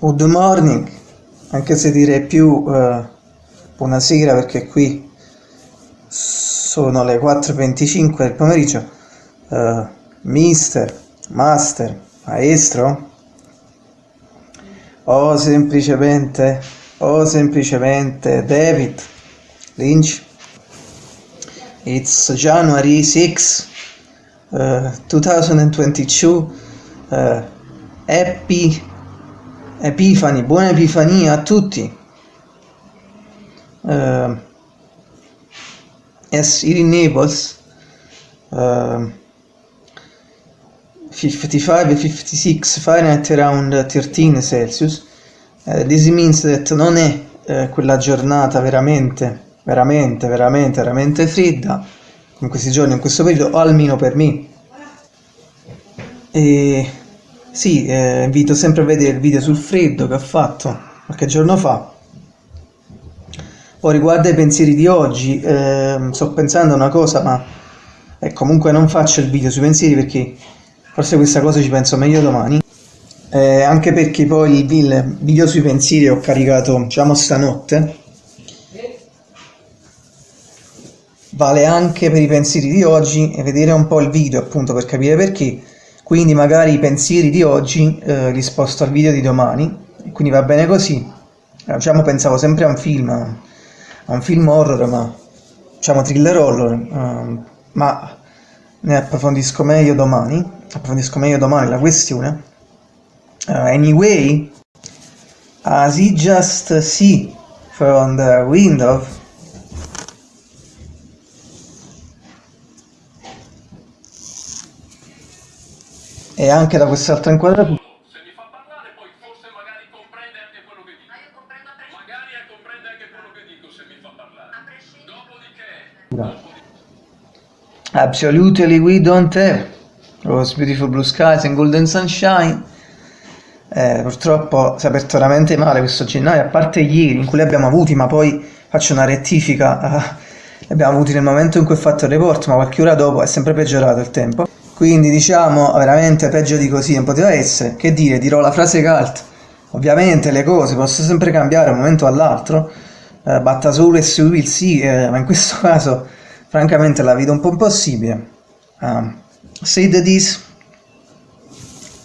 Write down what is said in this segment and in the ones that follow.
Good morning, anche se direi più uh, buonasera perché qui sono le 4.25 del pomeriggio. Uh, mister, master, maestro? O semplicemente, o semplicemente David Lynch? It's January 6, uh, 2022. Uh, happy Epifani, buona Epifania a tutti. Uh, here in Naples, uh, 55-56 Fahrenheit around 13 Celsius. Uh, this means that non è uh, quella giornata veramente, veramente, veramente, veramente fredda in questi giorni, in questo periodo, o almeno per me. E sì, eh, invito sempre a vedere il video sul freddo che ho fatto qualche giorno fa. Poi riguardo ai pensieri di oggi, eh, sto pensando a una cosa, ma eh, comunque non faccio il video sui pensieri perché forse questa cosa ci penso meglio domani. Eh, anche perché poi il video sui pensieri ho caricato, diciamo, stanotte. Vale anche per i pensieri di oggi e vedere un po' il video appunto per capire perché quindi magari i pensieri di oggi eh, li sposto al video di domani. Quindi va bene così. Eh, diciamo pensavo sempre a un film a un film horror ma diciamo thriller horror. Eh, ma ne approfondisco meglio domani. Approfondisco meglio domani la questione. Uh, anyway as he just see from the window e anche da quest'altra inquadratura Se mi fa parlare poi forse magari comprende anche quello che dico. Ma io comprendo a prescindere. Magari comprende anche quello che dico se mi fa parlare. A prescindere. Dopodiché, Absolutely we don't have those beautiful blue skies and golden sunshine. Eh, purtroppo si è aperto veramente male questo gennaio, a parte ieri in cui li abbiamo avuti, ma poi faccio una rettifica, eh, li abbiamo avuti nel momento in cui ho fatto il report, ma qualche ora dopo è sempre peggiorato il tempo. Quindi diciamo veramente peggio di così non poteva essere. Che dire, dirò la frase cult. Ovviamente le cose possono sempre cambiare da un momento all'altro, eh, batta solo e si will see, eh, ma in questo caso francamente la vedo un po' impossibile. Um, said this,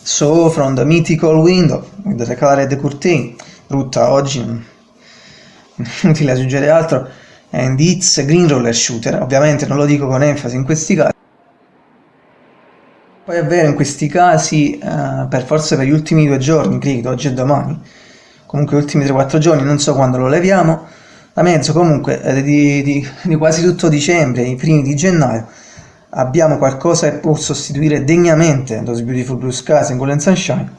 so from the mythical window with the colored curtain, brutta oggi, inutile aggiungere altro, and it's green roller shooter, ovviamente non lo dico con enfasi in questi casi. Poi è vero, in questi casi, eh, per forse per gli ultimi due giorni, credo, oggi e domani, comunque gli ultimi 3-4 giorni, non so quando lo leviamo, da mezzo comunque eh, di, di, di quasi tutto dicembre, i primi di gennaio, abbiamo qualcosa che può sostituire degnamente Those Beautiful Blue Skies and Golden Sunshine.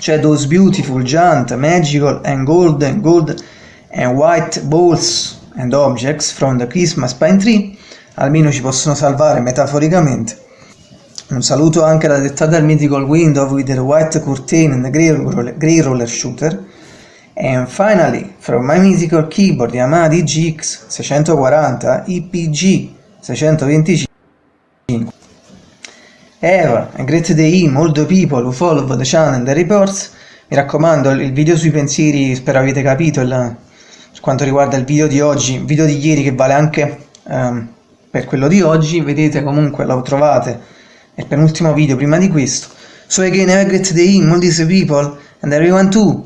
C'è those beautiful, giant, magical and golden, gold and white balls and objects from the Christmas pine tree, almeno ci possono salvare metaforicamente. Un saluto anche alla dettata del Mythical Window with the white curtain and the grey roller, grey roller shooter. And finally, from my mythical keyboard Yamaha DGX 640 IPG 625 Eva, a great day all the people who follow the channel and the reports. Mi raccomando, il video sui pensieri, spero avete capito, il, per quanto riguarda il video di oggi, il video di ieri che vale anche um, per quello di oggi, vedete comunque lo trovate, è il penultimo video prima di questo. So again, have a great day all these people and everyone too.